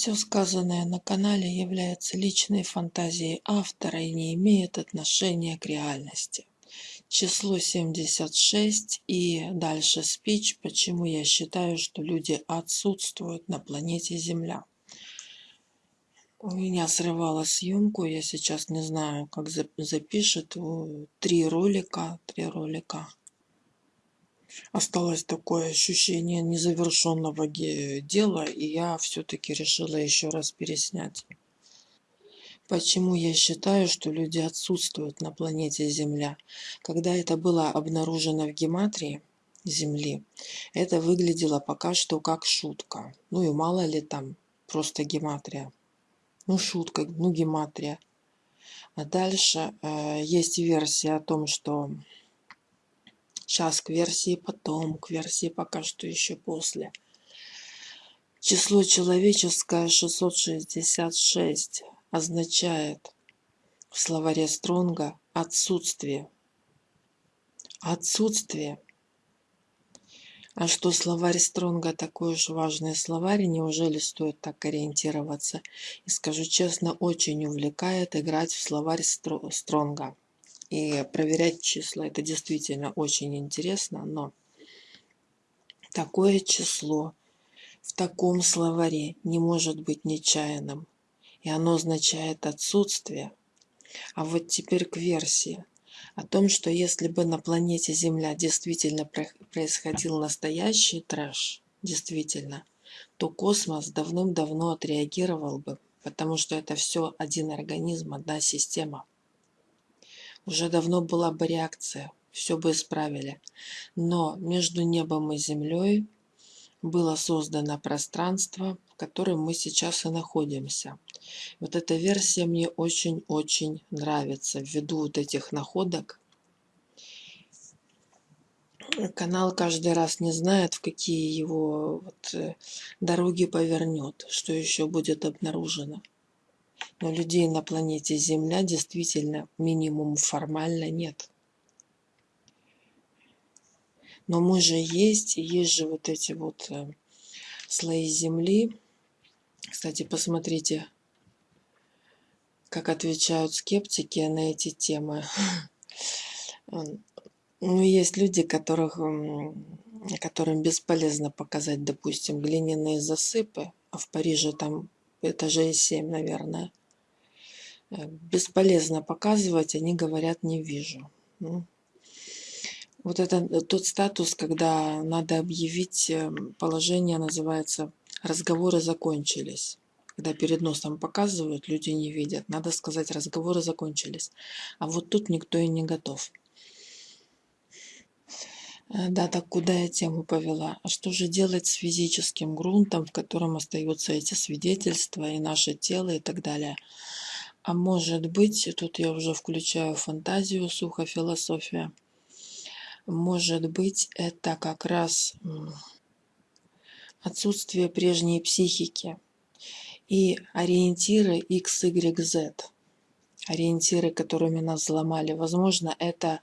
Все сказанное на канале является личной фантазией автора и не имеет отношения к реальности. Число 76 и дальше спич, почему я считаю, что люди отсутствуют на планете Земля. У меня срывала съемку, я сейчас не знаю, как запишет. Три ролика, три ролика осталось такое ощущение незавершенного дела, и я все-таки решила еще раз переснять. Почему я считаю, что люди отсутствуют на планете Земля? Когда это было обнаружено в гематрии Земли, это выглядело пока что как шутка. Ну и мало ли там, просто гематрия. Ну шутка, ну гематрия. А дальше э, есть версия о том, что Сейчас к версии потом, к версии пока что еще после. Число человеческое 666 означает в словаре Стронга отсутствие. Отсутствие. А что словарь Стронга такой уж важный словарь, неужели стоит так ориентироваться? И скажу честно, очень увлекает играть в словарь Стронга и проверять числа. Это действительно очень интересно, но такое число в таком словаре не может быть нечаянным. И оно означает отсутствие. А вот теперь к версии о том, что если бы на планете Земля действительно происходил настоящий трэш, действительно, то космос давным-давно отреагировал бы, потому что это все один организм, одна система. Уже давно была бы реакция, все бы исправили. Но между небом и землей было создано пространство, в котором мы сейчас и находимся. Вот эта версия мне очень-очень нравится ввиду вот этих находок. Канал каждый раз не знает, в какие его вот э, дороги повернет, что еще будет обнаружено. Но людей на планете Земля действительно минимум формально нет. Но мы же есть, есть же вот эти вот э, слои Земли. Кстати, посмотрите, как отвечают скептики на эти темы. Ну, есть люди, которых, которым бесполезно показать, допустим, глиняные засыпы, а в Париже там этажей 7, наверное. Э, бесполезно показывать, они говорят «не вижу». Ну, вот это э, тот статус, когда надо объявить э, положение, называется «разговоры закончились». Когда перед носом показывают, люди не видят. Надо сказать «разговоры закончились». А вот тут никто и не готов. Да, так куда я тему повела? А что же делать с физическим грунтом, в котором остаются эти свидетельства и наше тело и так далее? А может быть, тут я уже включаю фантазию, сухо философия. Может быть, это как раз отсутствие прежней психики и ориентиры X, Y, Z. Ориентиры, которыми нас взломали. Возможно, это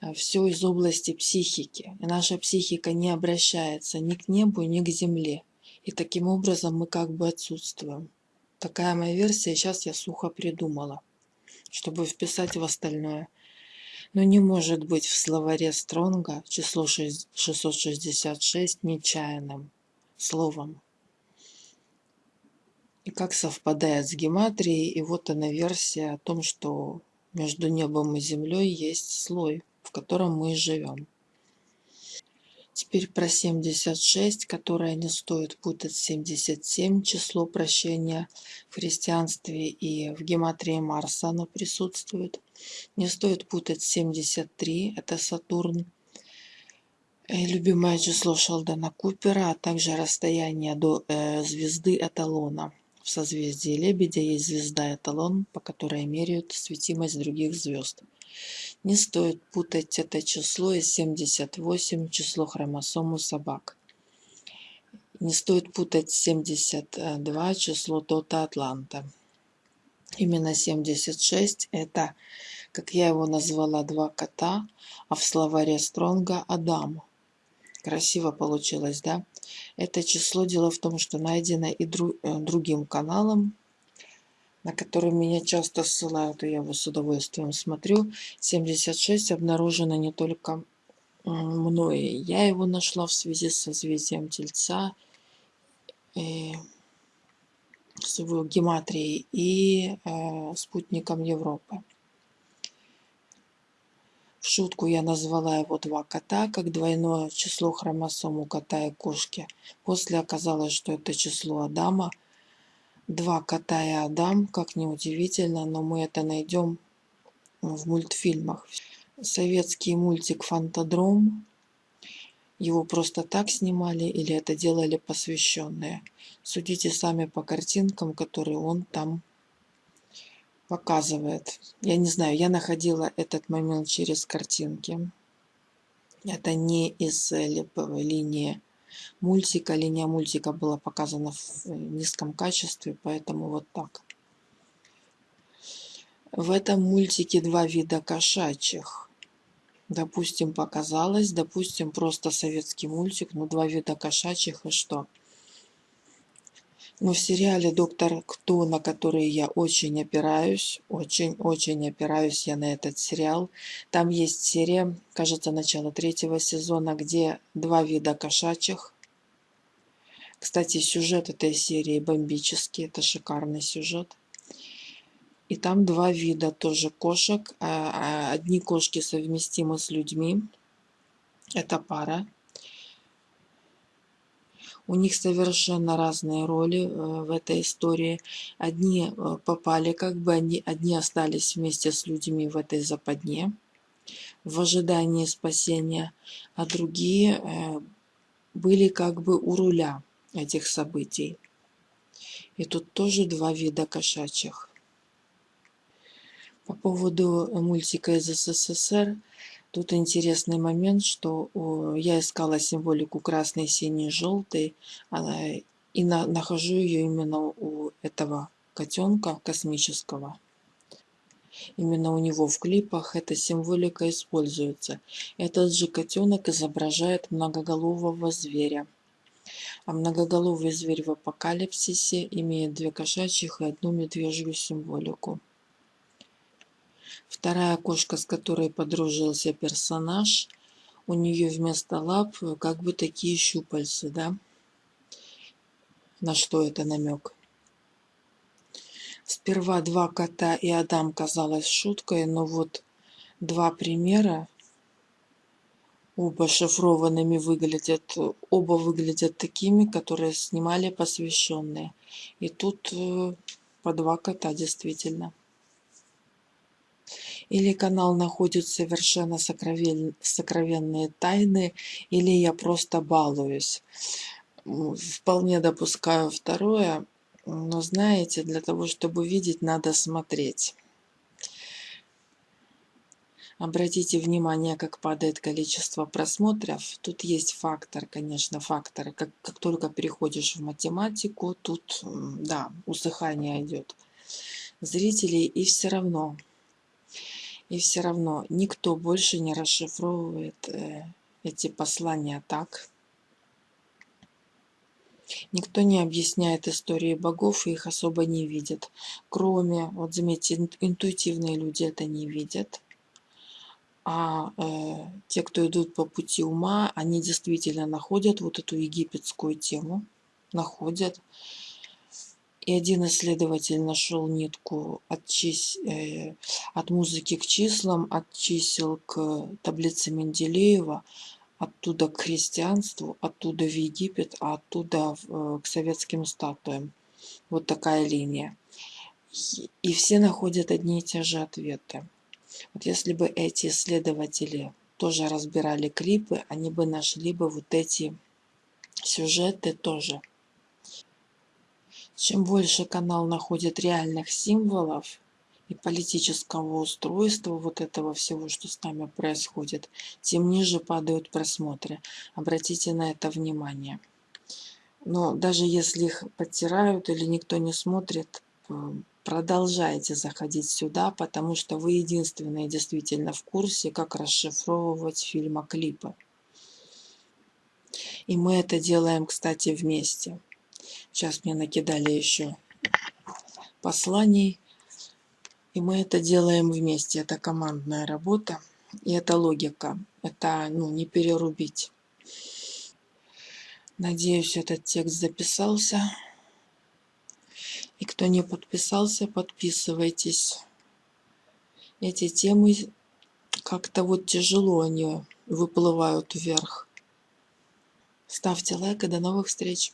э, все из области психики. И наша психика не обращается ни к небу, ни к земле. И таким образом мы как бы отсутствуем. Такая моя версия, сейчас я сухо придумала, чтобы вписать в остальное. Но не может быть в словаре Стронга число 666 нечаянным словом. И как совпадает с гематрией, и вот она версия о том, что между небом и землей есть слой, в котором мы живем. Теперь про 76, которое не стоит путать 77, число прощения в христианстве и в гематрии Марса оно присутствует. Не стоит путать 73, это Сатурн. И любимое число Шелдона Купера, а также расстояние до э, звезды Эталона. В созвездии Лебедя есть звезда Эталон, по которой меряют светимость других звезд. Не стоит путать это число и 78 число хромосом у собак. Не стоит путать 72 число Тота Атланта. Именно 76 это, как я его назвала, два кота, а в словаре Стронга Адам. Красиво получилось, да? Это число, дело в том, что найдено и э, другим каналом, на который меня часто ссылают, и я его с удовольствием смотрю. 76 обнаружено не только мной. Я его нашла в связи с созвездием Тельца, и с его гематрией и э, спутником Европы. Шутку я назвала его два кота, как двойное число хромосом у кота и кошки. После оказалось, что это число Адама. Два кота и Адам, как неудивительно, но мы это найдем в мультфильмах. Советский мультик «Фантадром». Его просто так снимали или это делали посвященные. Судите сами по картинкам, которые он там показывает. Я не знаю, я находила этот момент через картинки. Это не из липовой линии мультика. Линия мультика была показана в низком качестве, поэтому вот так. В этом мультике два вида кошачьих. Допустим, показалось, допустим, просто советский мультик, но два вида кошачьих и что? Но в сериале «Доктор Кто», на который я очень опираюсь, очень-очень опираюсь я на этот сериал, там есть серия, кажется, начало третьего сезона, где два вида кошачьих. Кстати, сюжет этой серии бомбический, это шикарный сюжет. И там два вида тоже кошек. А, а одни кошки совместимы с людьми. Это пара. У них совершенно разные роли э, в этой истории. Одни э, попали, как бы они, одни остались вместе с людьми в этой западне в ожидании спасения, а другие э, были как бы у руля этих событий. И тут тоже два вида кошачьих. По поводу мультика из СССР, Тут интересный момент, что я искала символику красный, синий, желтый, и нахожу ее именно у этого котенка космического. Именно у него в клипах эта символика используется. Этот же котенок изображает многоголового зверя. А многоголовый зверь в апокалипсисе имеет две кошачьих и одну медвежью символику. Вторая кошка, с которой подружился персонаж, у нее вместо лап э, как бы такие щупальцы, да? На что это намек? Сперва два кота и Адам казалось шуткой, но вот два примера, оба шифрованными выглядят, оба выглядят такими, которые снимали посвященные. И тут э, по два кота действительно или канал находит совершенно сокровенные тайны, или я просто балуюсь. Вполне допускаю второе, но знаете, для того, чтобы видеть, надо смотреть. Обратите внимание, как падает количество просмотров. Тут есть фактор, конечно, факторы. Как, как только переходишь в математику, тут, да, усыхание идет зрителей, и все равно и все равно никто больше не расшифровывает э, эти послания так. Никто не объясняет истории богов и их особо не видит. Кроме, вот заметьте, интуитивные люди это не видят. А э, те, кто идут по пути ума, они действительно находят вот эту египетскую тему. Находят. И один исследователь нашел нитку от, чис... э, от музыки к числам, от чисел к таблице Менделеева, оттуда к христианству, оттуда в Египет, а оттуда э, к советским статуям. Вот такая линия. И все находят одни и те же ответы. Вот если бы эти исследователи тоже разбирали клипы, они бы нашли бы вот эти сюжеты тоже. Чем больше канал находит реальных символов и политического устройства вот этого всего, что с нами происходит, тем ниже падают просмотры. Обратите на это внимание. Но даже если их подтирают или никто не смотрит, э, продолжайте заходить сюда, потому что вы единственные действительно в курсе, как расшифровывать фильмоклипы. И мы это делаем, кстати, вместе. Сейчас мне накидали еще посланий. И мы это делаем вместе. Это командная работа. И это логика. Это ну, не перерубить. Надеюсь, этот текст записался. И кто не подписался, подписывайтесь. Эти темы как-то вот тяжело они выплывают вверх. Ставьте лайк и до новых встреч.